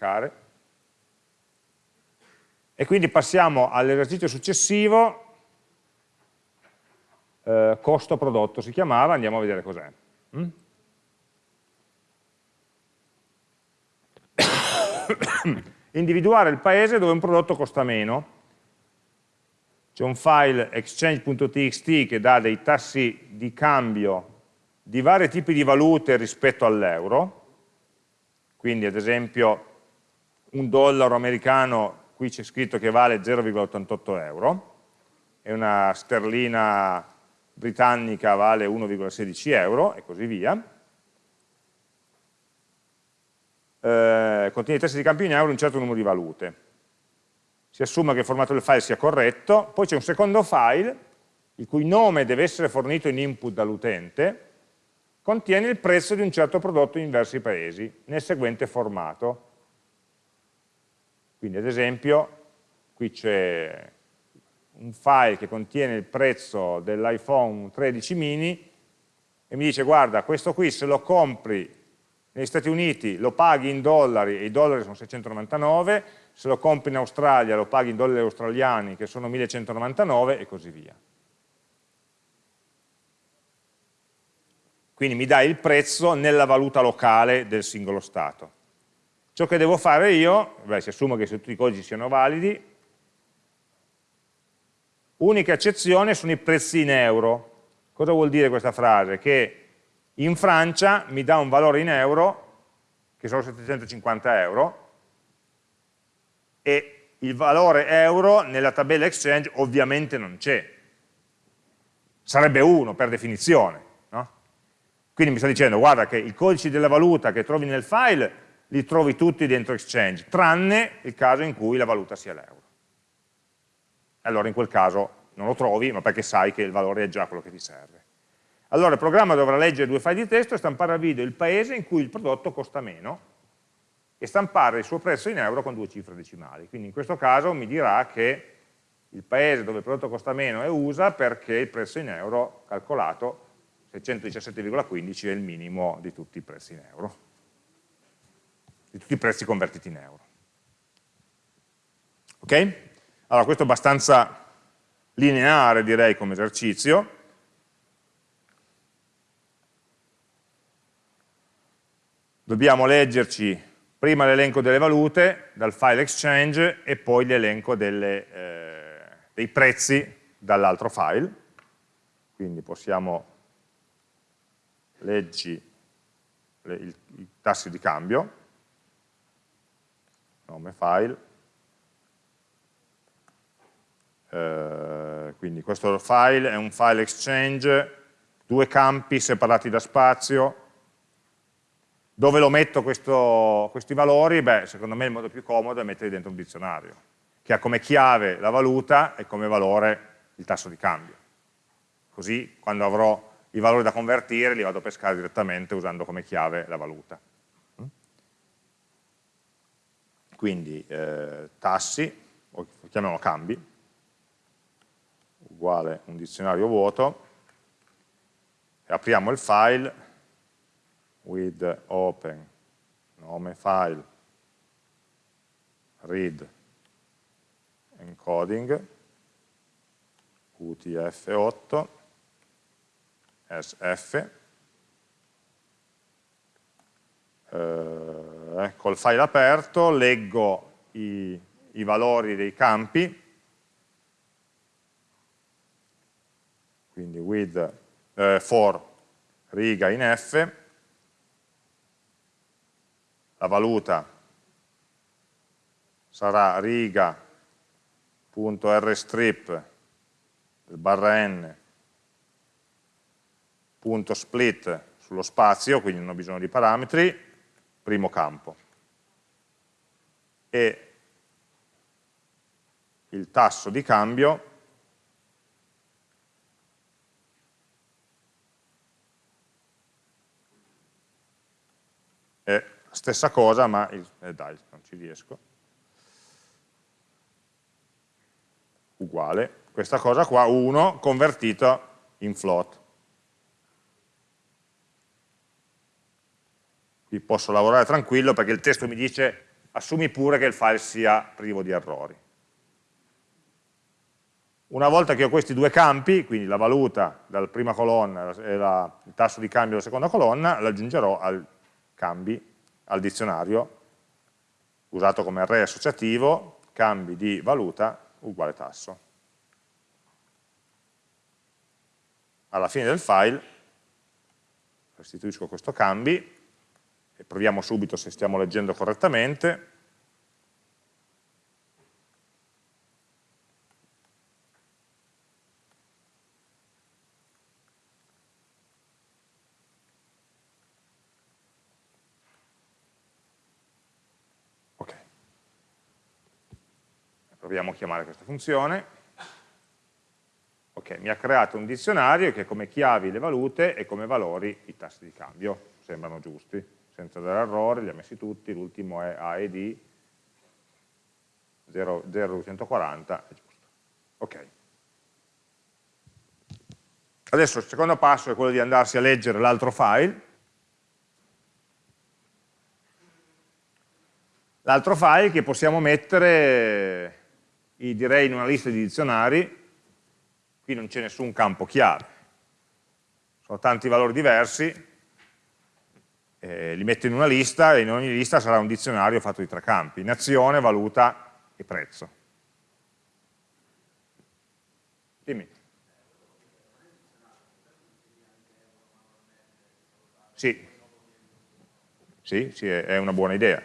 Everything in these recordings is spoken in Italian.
staccare. E quindi passiamo all'esercizio successivo, eh, costo prodotto si chiamava, andiamo a vedere cos'è. Mm? individuare il paese dove un prodotto costa meno. C'è un file exchange.txt che dà dei tassi di cambio di vari tipi di valute rispetto all'euro, quindi ad esempio un dollaro americano, qui c'è scritto che vale 0,88 euro, e una sterlina britannica vale 1,16 euro, e così via eh, contiene i testi di campi in euro un certo numero di valute. Si assume che il formato del file sia corretto, poi c'è un secondo file, il cui nome deve essere fornito in input dall'utente, contiene il prezzo di un certo prodotto in diversi paesi, nel seguente formato. Quindi ad esempio, qui c'è un file che contiene il prezzo dell'iPhone 13 mini e mi dice guarda questo qui se lo compri negli Stati Uniti lo paghi in dollari e i dollari sono 699, se lo compri in Australia lo paghi in dollari australiani che sono 1199 e così via. Quindi mi dai il prezzo nella valuta locale del singolo Stato. Ciò che devo fare io, beh, si assume che tutti i codici siano validi, unica eccezione sono i prezzi in euro. Cosa vuol dire questa frase? Che in Francia mi dà un valore in euro, che sono 750 euro, e il valore euro nella tabella exchange ovviamente non c'è. Sarebbe 1 per definizione. No? Quindi mi sta dicendo, guarda che i codici della valuta che trovi nel file li trovi tutti dentro exchange, tranne il caso in cui la valuta sia l'euro. Allora in quel caso non lo trovi, ma perché sai che il valore è già quello che ti serve. Allora il programma dovrà leggere due file di testo e stampare a video il paese in cui il prodotto costa meno e stampare il suo prezzo in euro con due cifre decimali. Quindi in questo caso mi dirà che il paese dove il prodotto costa meno è USA perché il prezzo in euro calcolato 617,15 è il minimo di tutti i prezzi in euro, di tutti i prezzi convertiti in euro. Ok? Allora questo è abbastanza lineare direi come esercizio, dobbiamo leggerci prima l'elenco delle valute dal file exchange e poi l'elenco eh, dei prezzi dall'altro file. Quindi possiamo leggi le, i tassi di cambio, nome file, eh, quindi questo file è un file exchange, due campi separati da spazio, dove lo metto questo, questi valori? Beh, secondo me il modo più comodo è metterli dentro un dizionario, che ha come chiave la valuta e come valore il tasso di cambio. Così quando avrò i valori da convertire li vado a pescare direttamente usando come chiave la valuta. Quindi eh, tassi, o chiamiamolo cambi, uguale un dizionario vuoto, apriamo il file with open nome file read encoding utf8 sf eh, col file aperto leggo i, i valori dei campi. Quindi with eh, for riga in F. La valuta sarà riga.rstrip barra n punto split sullo spazio, quindi non ho bisogno di parametri, primo campo. E il tasso di cambio è stessa cosa, ma il, eh dai, non ci riesco. Uguale, questa cosa qua, 1 convertito in float. Qui posso lavorare tranquillo perché il testo mi dice assumi pure che il file sia privo di errori. Una volta che ho questi due campi, quindi la valuta dalla prima colonna e la, il tasso di cambio della seconda colonna, l'aggiungerò al cambi, al dizionario, usato come array associativo, cambi di valuta uguale tasso. Alla fine del file restituisco questo cambi e proviamo subito se stiamo leggendo correttamente. Proviamo a chiamare questa funzione, ok, mi ha creato un dizionario che come chiavi le valute e come valori i tassi di cambio, sembrano giusti, senza dare errore, li ha messi tutti, l'ultimo è A e D, 0,240, è giusto. Ok. Adesso il secondo passo è quello di andarsi a leggere l'altro file, l'altro file che possiamo mettere direi in una lista di dizionari, qui non c'è nessun campo chiave, sono tanti valori diversi, eh, li metto in una lista e in ogni lista sarà un dizionario fatto di tre campi, nazione, valuta e prezzo. Dimmi. Sì, sì, sì è una buona idea.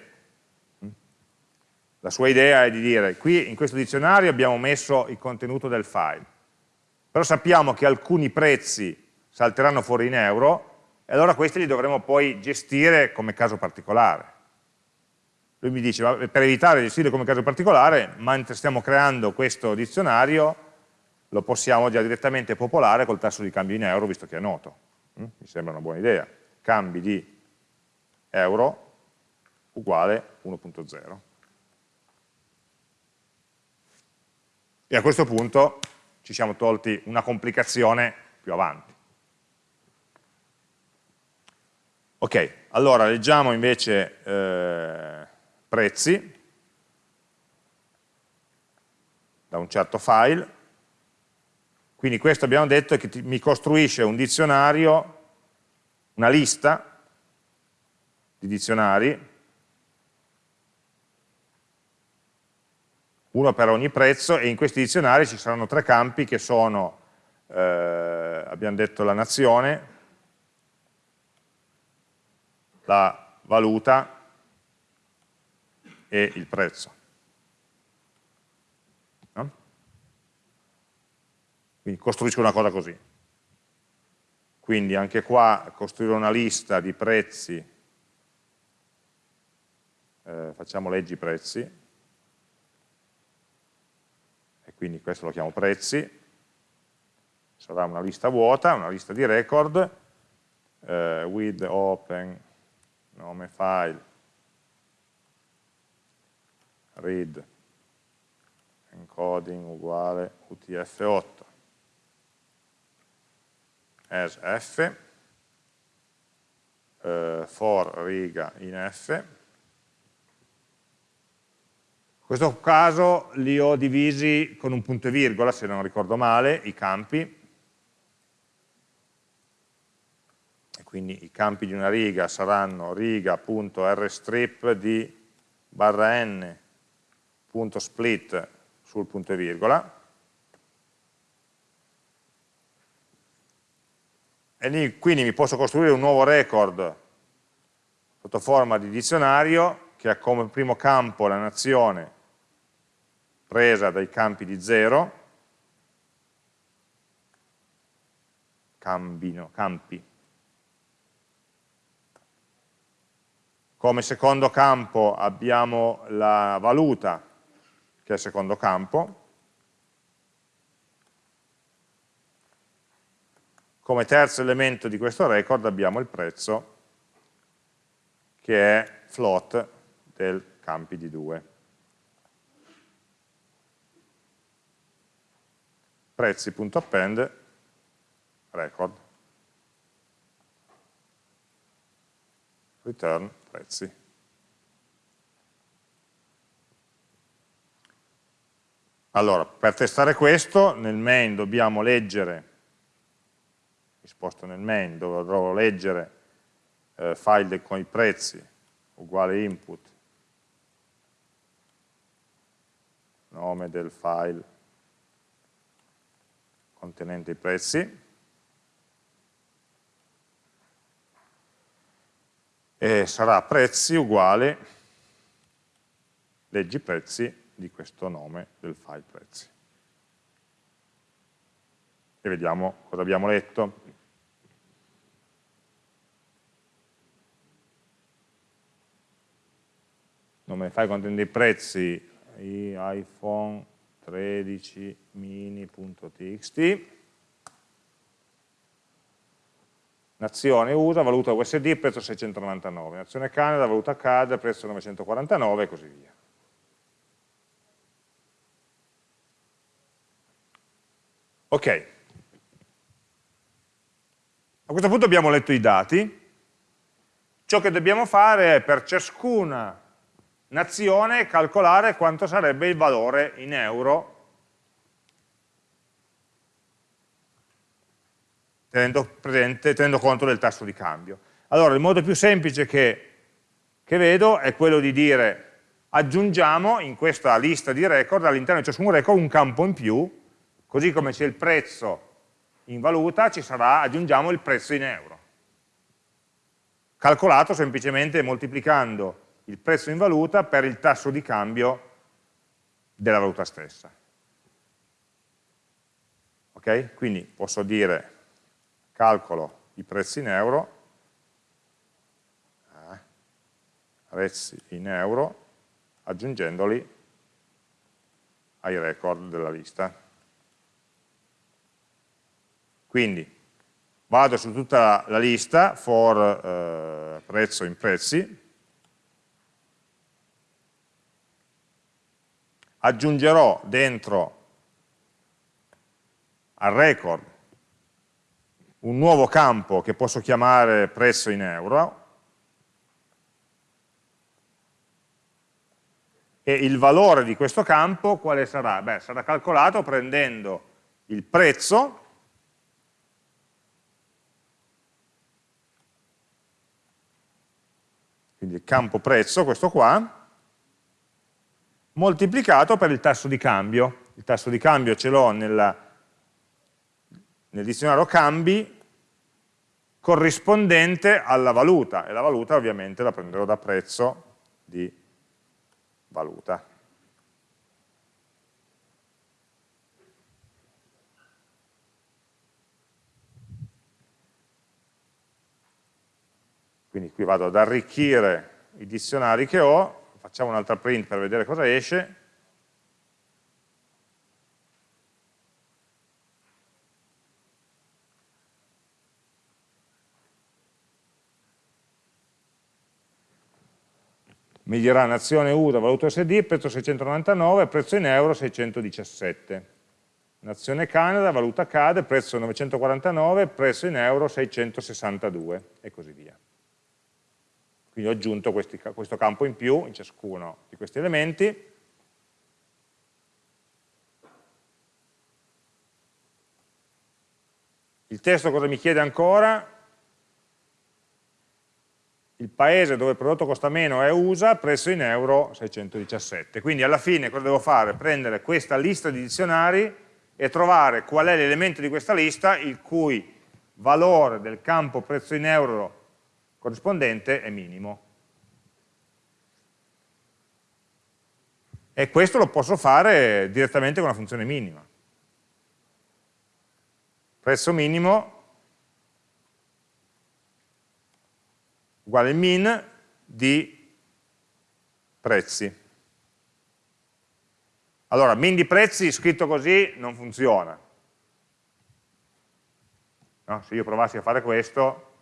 La sua idea è di dire, qui in questo dizionario abbiamo messo il contenuto del file, però sappiamo che alcuni prezzi salteranno fuori in euro e allora questi li dovremo poi gestire come caso particolare. Lui mi dice, per evitare di gestire come caso particolare, mentre stiamo creando questo dizionario, lo possiamo già direttamente popolare col tasso di cambio in euro, visto che è noto. Mm? Mi sembra una buona idea. Cambi di euro uguale 1.0. E a questo punto ci siamo tolti una complicazione più avanti. Ok, allora leggiamo invece eh, prezzi. Da un certo file, quindi questo abbiamo detto che mi costruisce un dizionario, una lista di dizionari. Uno per ogni prezzo e in questi dizionari ci saranno tre campi che sono, eh, abbiamo detto la nazione, la valuta e il prezzo. No? Quindi costruisco una cosa così. Quindi anche qua costruire una lista di prezzi, eh, facciamo leggi prezzi, quindi questo lo chiamo prezzi, sarà una lista vuota, una lista di record, eh, with open nome file. Read. Encoding uguale utf8 as f. Eh, for riga in f. In questo caso li ho divisi con un punto e virgola, se non ricordo male, i campi. Quindi i campi di una riga saranno riga.rstrip di barra n.split sul punto e virgola. E quindi mi posso costruire un nuovo record sotto forma di dizionario che ha come primo campo la nazione presa dai campi di 0, cambino, campi. Come secondo campo abbiamo la valuta, che è il secondo campo. Come terzo elemento di questo record abbiamo il prezzo, che è float del campi di 2. prezzi.append record return prezzi. Allora, per testare questo, nel main dobbiamo leggere, mi sposto nel main, dove dovrò leggere eh, file con i prezzi, uguale input, nome del file contenente i prezzi, e sarà prezzi uguale leggi prezzi di questo nome del file prezzi. E vediamo cosa abbiamo letto. Nome file contiene dei prezzi iPhone 13 mini.txt Nazione USA, valuta USD, prezzo 699. Nazione Canada, valuta CAD, prezzo 949 e così via. Ok, a questo punto abbiamo letto i dati, ciò che dobbiamo fare è per ciascuna nazione calcolare quanto sarebbe il valore in euro tenendo, presente, tenendo conto del tasso di cambio. Allora il modo più semplice che, che vedo è quello di dire aggiungiamo in questa lista di record all'interno di ciascun record un campo in più Così come c'è il prezzo in valuta, ci sarà, aggiungiamo il prezzo in euro. Calcolato semplicemente moltiplicando il prezzo in valuta per il tasso di cambio della valuta stessa. Ok? Quindi posso dire calcolo i prezzi in euro, eh, prezzi in euro, aggiungendoli ai record della lista. Quindi vado su tutta la lista for eh, prezzo in prezzi, aggiungerò dentro al record un nuovo campo che posso chiamare prezzo in euro e il valore di questo campo quale sarà? Beh, sarà calcolato prendendo il prezzo quindi il campo prezzo, questo qua, moltiplicato per il tasso di cambio. Il tasso di cambio ce l'ho nel dizionario cambi corrispondente alla valuta, e la valuta ovviamente la prenderò da prezzo di valuta. Quindi qui vado ad arricchire i dizionari che ho, facciamo un'altra print per vedere cosa esce, mi dirà nazione USA, valuta SD, prezzo 699, prezzo in euro 617. Nazione Canada, valuta CAD, prezzo 949, prezzo in euro 662 e così via. Quindi ho aggiunto questi, questo campo in più in ciascuno di questi elementi. Il testo cosa mi chiede ancora? Il paese dove il prodotto costa meno è USA, prezzo in euro 617. Quindi alla fine cosa devo fare? Prendere questa lista di dizionari e trovare qual è l'elemento di questa lista il cui valore del campo prezzo in euro corrispondente è minimo. E questo lo posso fare direttamente con una funzione minima. Prezzo minimo uguale min di prezzi. Allora, min di prezzi scritto così non funziona. No? Se io provassi a fare questo,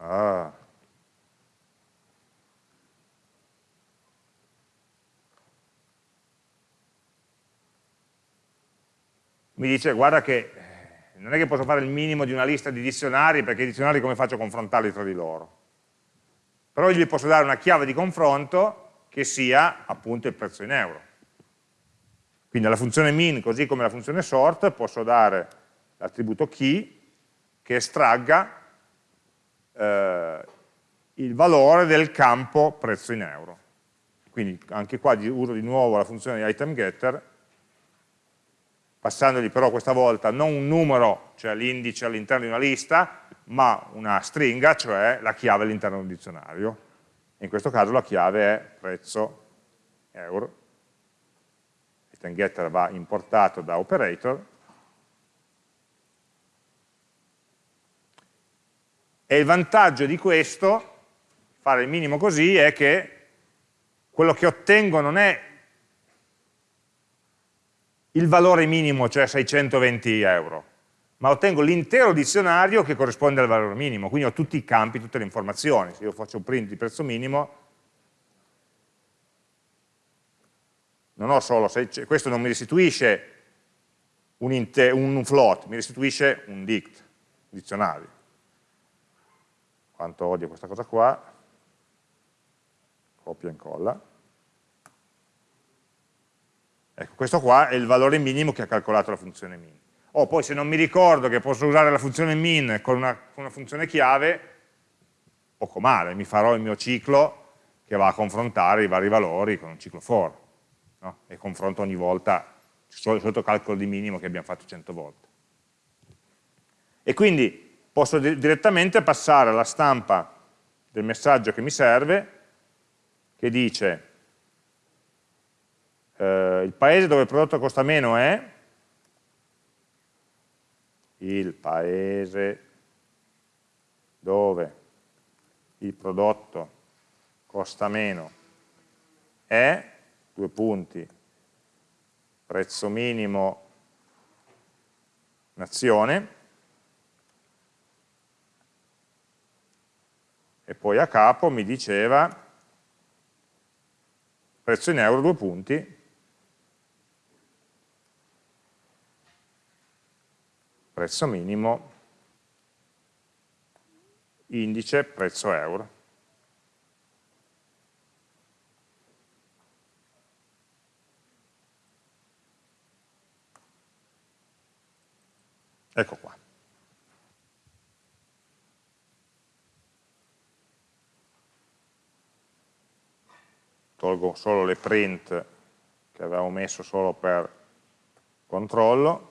Ah. Mi dice, guarda che eh, non è che posso fare il minimo di una lista di dizionari, perché i dizionari come faccio a confrontarli tra di loro? Però gli posso dare una chiave di confronto che sia appunto il prezzo in euro. Quindi alla funzione min, così come alla funzione sort, posso dare l'attributo key che estragga eh, il valore del campo prezzo in euro. Quindi anche qua uso di nuovo la funzione item getter, passandogli però questa volta non un numero, cioè l'indice all'interno di una lista, ma una stringa, cioè la chiave all'interno di un dizionario. In questo caso la chiave è prezzo euro. Item getter va importato da operator. E il vantaggio di questo, fare il minimo così, è che quello che ottengo non è il valore minimo, cioè 620 euro, ma ottengo l'intero dizionario che corrisponde al valore minimo, quindi ho tutti i campi, tutte le informazioni. Se io faccio un print di prezzo minimo, non ho solo, questo non mi restituisce un, un float, mi restituisce un dict, un dizionario. Quanto odio questa cosa qua, copia e incolla. Ecco, questo qua è il valore minimo che ha calcolato la funzione min. O poi se non mi ricordo che posso usare la funzione min con una, con una funzione chiave, poco male, mi farò il mio ciclo che va a confrontare i vari valori con un ciclo for, no? e confronto ogni volta il solito calcolo di minimo che abbiamo fatto 100 volte. E quindi posso direttamente passare alla stampa del messaggio che mi serve, che dice eh, il paese dove il prodotto costa meno è il paese dove il prodotto costa meno. È, due punti, prezzo minimo nazione, e poi a capo mi diceva prezzo in euro, due punti, prezzo minimo, indice prezzo euro. Ecco qua. Tolgo solo le print che avevamo messo solo per controllo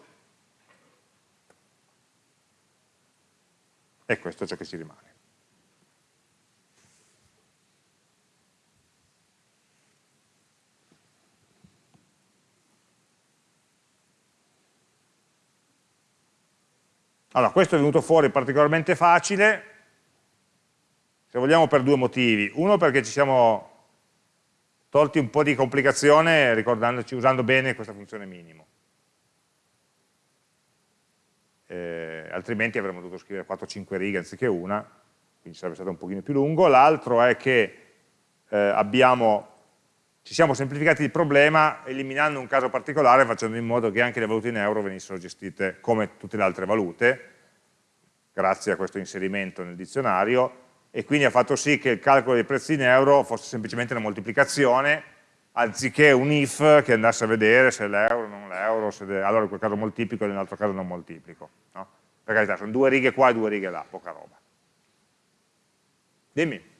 E questo è ciò che ci rimane. Allora, questo è venuto fuori particolarmente facile, se vogliamo per due motivi. Uno perché ci siamo tolti un po' di complicazione ricordandoci, usando bene questa funzione minimo. Eh, altrimenti avremmo dovuto scrivere 4-5 righe anziché una, quindi sarebbe stato un pochino più lungo. L'altro è che eh, abbiamo, ci siamo semplificati il problema eliminando un caso particolare facendo in modo che anche le valute in euro venissero gestite come tutte le altre valute, grazie a questo inserimento nel dizionario, e quindi ha fatto sì che il calcolo dei prezzi in euro fosse semplicemente una moltiplicazione anziché un if che andasse a vedere se l'euro o non l'euro, allora in quel caso moltiplico e nell'altro caso non moltiplico. No? Per carità, sono due righe qua e due righe là, poca roba. Dimmi.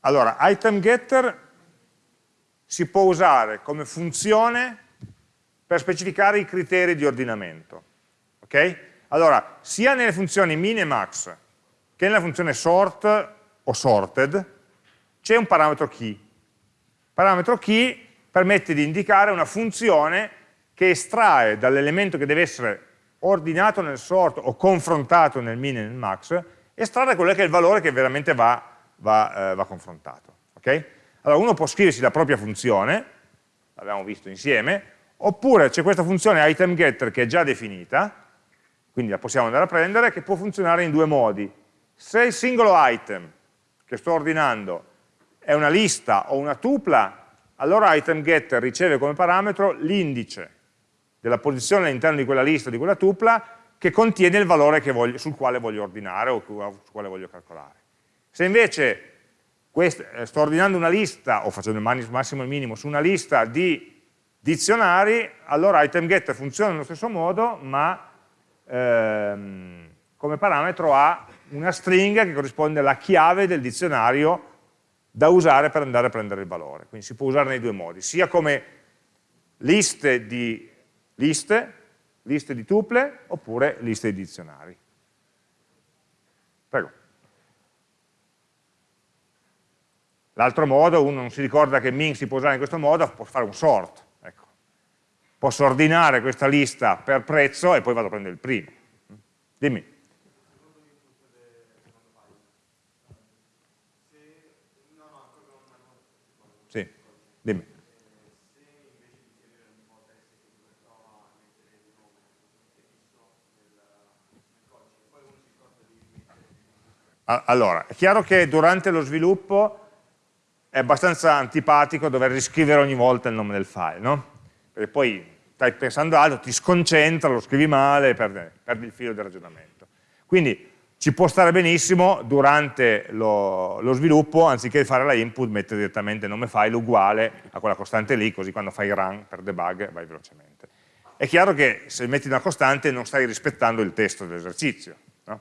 Allora, item getter si può usare come funzione per specificare i criteri di ordinamento. ok? Allora, sia nelle funzioni min e max che nella funzione sort o sorted c'è un parametro key. Il parametro key permette di indicare una funzione che estrae dall'elemento che deve essere ordinato nel sort o confrontato nel min e nel max, estrarre quello che è il valore che veramente va, va, eh, va confrontato. Okay? Allora uno può scriversi la propria funzione, l'abbiamo visto insieme, oppure c'è questa funzione item getter che è già definita, quindi la possiamo andare a prendere, che può funzionare in due modi. Se il singolo item che sto ordinando è una lista o una tupla, allora item getter riceve come parametro l'indice della posizione all'interno di quella lista di quella tupla che contiene il valore voglio, sul quale voglio ordinare o sul quale voglio calcolare. Se invece eh, sto ordinando una lista, o facendo il massimo e il minimo, su una lista di dizionari, allora itemGetter funziona nello stesso modo, ma ehm, come parametro ha una stringa che corrisponde alla chiave del dizionario da usare per andare a prendere il valore. Quindi si può usare nei due modi, sia come liste di liste, liste di tuple, oppure liste di dizionari. Prego. L'altro modo, uno non si ricorda che min si può usare in questo modo, può fare un sort. Posso ordinare questa lista per prezzo e poi vado a prendere il primo. Dimmi. Sì, dimmi. Allora, è chiaro che durante lo sviluppo è abbastanza antipatico dover riscrivere ogni volta il nome del file, no? Perché poi stai pensando altro, ti sconcentra, lo scrivi male, perdi, perdi il filo del ragionamento. Quindi ci può stare benissimo durante lo, lo, sviluppo, anziché fare la input, mettere direttamente nome file uguale a quella costante lì, così quando fai run per debug vai velocemente. È chiaro che se metti una costante non stai rispettando il testo dell'esercizio, no?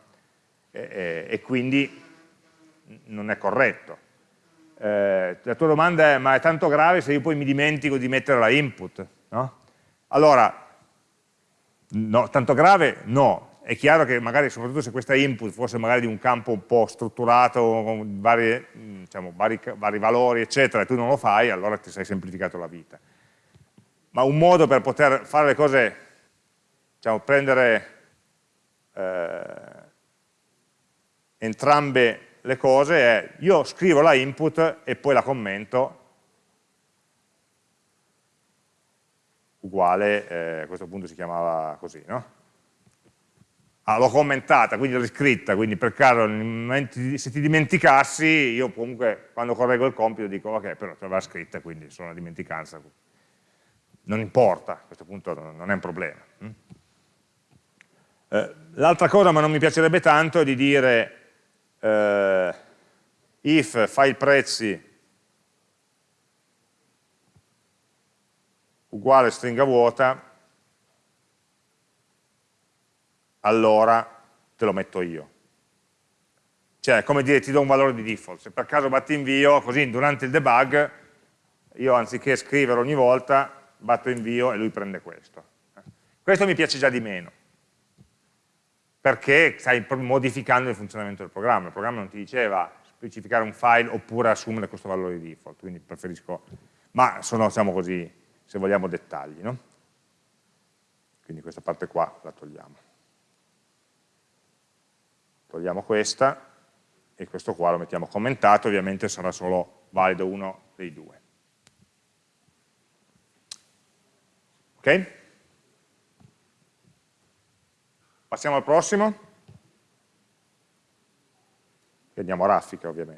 e, e, e quindi non è corretto. Eh, la tua domanda è, ma è tanto grave se io poi mi dimentico di mettere la input? No? Allora, no, tanto grave? No. È chiaro che magari, soprattutto se questa input fosse magari di un campo un po' strutturato, con varie, diciamo, vari, vari valori, eccetera, e tu non lo fai, allora ti sei semplificato la vita. Ma un modo per poter fare le cose, diciamo, prendere eh, entrambe le cose è io scrivo la input e poi la commento uguale, eh, a questo punto si chiamava così, no? Ah, l'ho commentata, quindi l'ho riscritta, quindi per caso se ti dimenticassi, io comunque quando correggo il compito dico ok, però te l'aveva scritta, quindi sono una dimenticanza. Non importa, a questo punto non è un problema. Hm? Eh, L'altra cosa, ma non mi piacerebbe tanto, è di dire eh, if file prezzi uguale stringa vuota, allora te lo metto io. Cioè, come dire, ti do un valore di default. Se per caso batti invio, così durante il debug, io anziché scrivere ogni volta, batto invio e lui prende questo. Questo mi piace già di meno perché stai modificando il funzionamento del programma. Il programma non ti diceva specificare un file oppure assumere questo valore di default, quindi preferisco, ma sono, siamo così, se vogliamo, dettagli. No? Quindi questa parte qua la togliamo. Togliamo questa e questo qua lo mettiamo commentato, ovviamente sarà solo valido uno dei due. Ok? Passiamo al prossimo. E andiamo a raffica ovviamente.